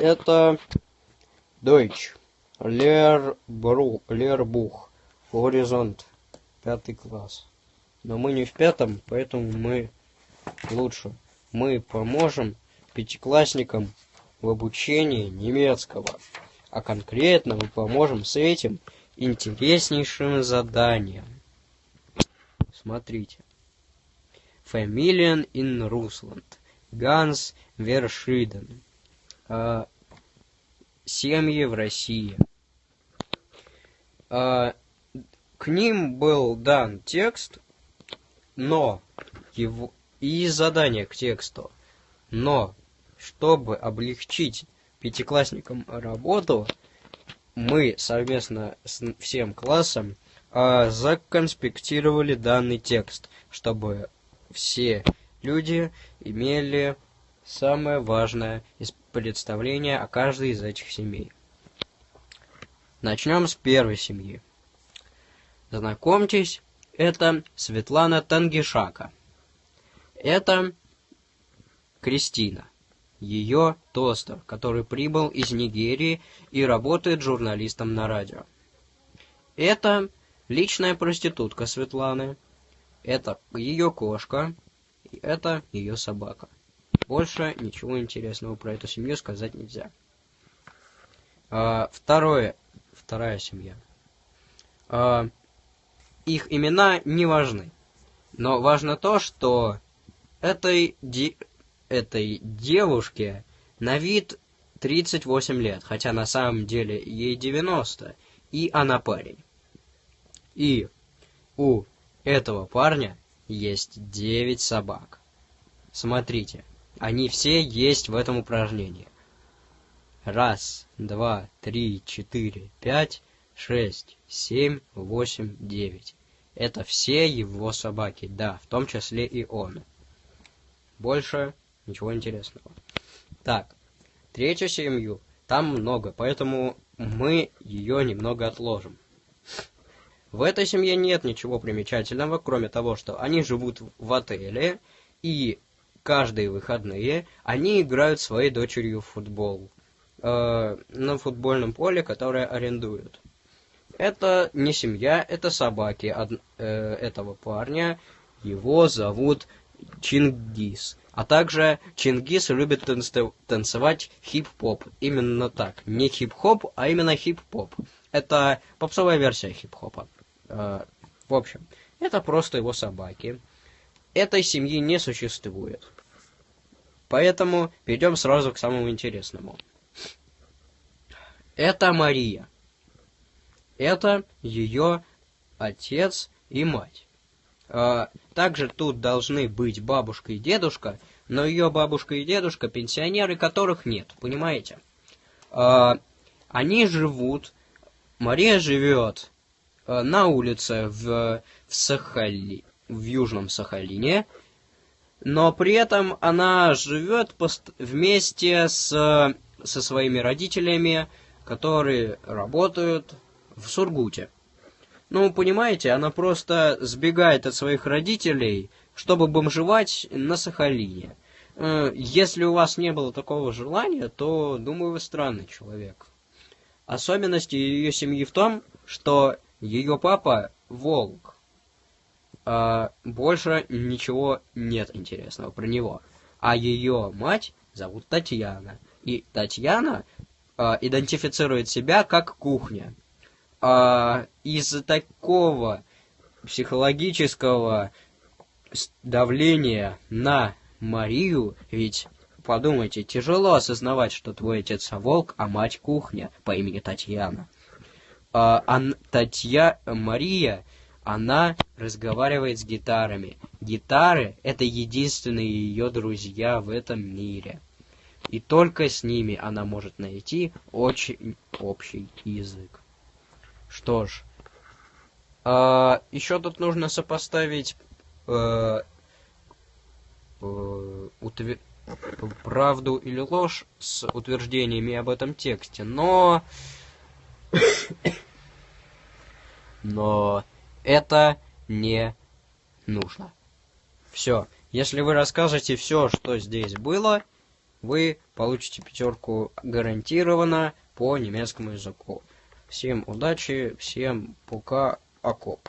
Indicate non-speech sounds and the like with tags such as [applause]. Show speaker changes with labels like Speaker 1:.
Speaker 1: Это Deutsch. Лербух. Горизонт. Пятый класс. Но мы не в пятом, поэтому мы лучше. Мы поможем пятиклассникам в обучении немецкого. А конкретно мы поможем с этим интереснейшим заданием. Смотрите. Familien in Russland. Ганс Вершиден. А, семьи в России. А, к ним был дан текст, но его и задание к тексту. Но чтобы облегчить пятиклассникам работу, мы совместно с всем классом э, законспектировали данный текст, чтобы все люди имели самое важное из представления о каждой из этих семей. Начнем с первой семьи. Знакомьтесь, это Светлана Тангишака. Это Кристина ее тостер, который прибыл из Нигерии и работает журналистом на радио. Это личная проститутка Светланы, это ее кошка, и это ее собака. Больше ничего интересного про эту семью сказать нельзя. А, второе, вторая семья. А, их имена не важны, но важно то, что этой этой девушке на вид 38 лет, хотя на самом деле ей 90, и она парень. И у этого парня есть 9 собак. Смотрите, они все есть в этом упражнении. Раз, два, три, четыре, пять, шесть, семь, восемь, девять. Это все его собаки, да, в том числе и он. Больше Ничего интересного. Так, третью семью. Там много, поэтому мы ее немного отложим. В этой семье нет ничего примечательного, кроме того, что они живут в отеле, и каждые выходные они играют своей дочерью в футбол э, на футбольном поле, которое арендуют. Это не семья, это собаки од, э, этого парня. Его зовут Чингис. А также Чингис любит танцевать хип-поп. Именно так. Не хип-хоп, а именно хип-поп. Это попсовая версия хип-хопа. Э, в общем, это просто его собаки. Этой семьи не существует. Поэтому перейдем сразу к самому интересному. Это Мария. Это ее отец и мать. Э, также тут должны быть бабушка и дедушка, но ее бабушка и дедушка пенсионеры, которых нет, понимаете? А, они живут, Мария живет а, на улице в, в Сахали, в Южном Сахалине, но при этом она живет вместе с, со своими родителями, которые работают в Сургуте. Ну, понимаете, она просто сбегает от своих родителей, чтобы бомжевать на Сахалине. Э, если у вас не было такого желания, то, думаю, вы странный человек. Особенность ее семьи в том, что ее папа волк. А больше ничего нет интересного про него. А ее мать зовут Татьяна. И Татьяна а, идентифицирует себя как кухня а, из-за такого психологического давления на Марию, ведь подумайте, тяжело осознавать, что твой отец волк, а мать кухня по имени Татьяна. А Татья Мария, она разговаривает с гитарами. Гитары — это единственные ее друзья в этом мире. И только с ними она может найти очень общий язык. Что ж, а, еще тут нужно сопоставить э, э, утвер... правду или ложь с утверждениями об этом тексте, но... [coughs] но это не нужно. Все. Если вы расскажете все, что здесь было, вы получите пятерку гарантированно по немецкому языку. Всем удачи, всем пока, окоп.